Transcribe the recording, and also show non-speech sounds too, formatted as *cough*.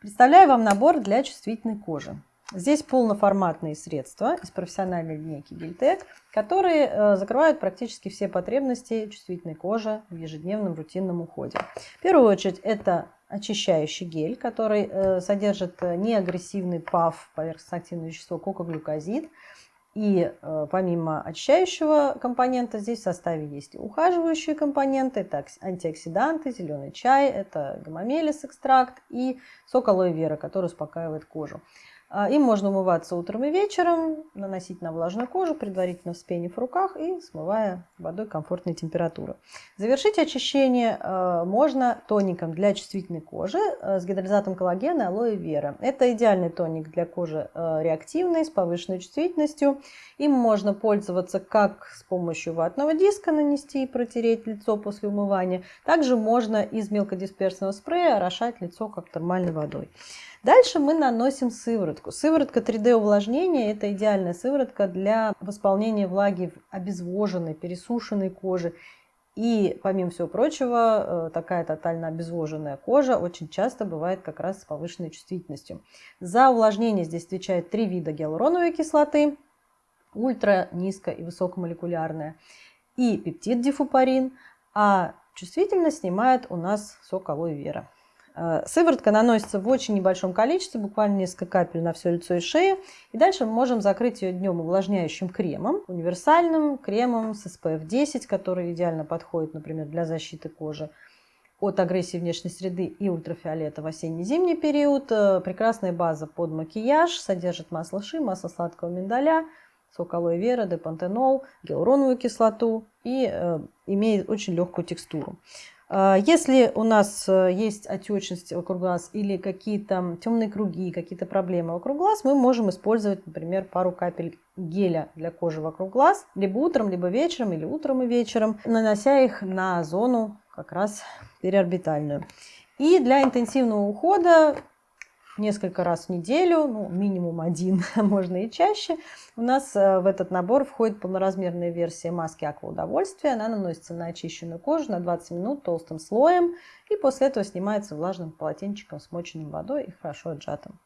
Представляю вам набор для чувствительной кожи. Здесь полноформатные средства из профессиональной линейки Гильтек, которые э, закрывают практически все потребности чувствительной кожи в ежедневном рутинном уходе. В первую очередь это очищающий гель, который э, содержит неагрессивный ПАВ, поверхностно-активное вещество кокоглюкозид. И э, помимо очищающего компонента здесь в составе есть ухаживающие компоненты, это антиоксиданты, зеленый чай, это гомомелис экстракт и сок алоэ вера, который успокаивает кожу. А, им можно умываться утром и вечером, наносить на влажную кожу, предварительно вспенив в руках и смывая водой комфортной температуры. Завершить очищение а, можно тоником для чувствительной кожи а, с гидролизатом коллагена алоэ вера. Это идеальный тоник для кожи реактивной, с повышенной чувствительностью. Им можно пользоваться как с помощью ватного диска нанести и протереть лицо после умывания. Также можно из мелкодисперсного спрея орошать лицо как термальной водой. Дальше мы наносим сыворотку. Сыворотка 3D увлажнения – это идеальная сыворотка для восполнения влаги в обезвоженной, пересушенной коже. И, помимо всего прочего, э, такая тотально обезвоженная кожа очень часто бывает как раз с повышенной чувствительностью. За увлажнение здесь отвечает три вида гиалуроновой кислоты, ультра, низко и высокомолекулярная, и пептид дифупарин, а чувствительность снимает у нас сок алоэ вера. Э, сыворотка наносится в очень небольшом количестве, буквально несколько капель на все лицо и шею. И дальше мы можем закрыть ее днем увлажняющим кремом, универсальным кремом с SPF 10, который идеально подходит, например, для защиты кожи от агрессии внешней среды и ультрафиолета в осенне-зимний период. Э, прекрасная база под макияж, содержит масло ши, масло сладкого миндаля, сок алоэ вера, депантенол, гиалуроновую кислоту и э, имеет очень легкую текстуру. А, если у нас э, есть отечность вокруг глаз или какие-то темные круги, какие-то проблемы вокруг глаз, мы можем использовать, например, пару капель геля для кожи вокруг глаз, либо утром, либо вечером, или утром и вечером, нанося их на зону как раз периорбитальную. И для интенсивного ухода несколько раз в неделю, ну, минимум один, *laughs* а можно и чаще. У нас э, в этот набор входит полноразмерная версия маски Аква Удовольствия. Она наносится на очищенную кожу на 20 минут толстым слоем и после этого снимается влажным полотенчиком, смоченным водой и хорошо отжатым.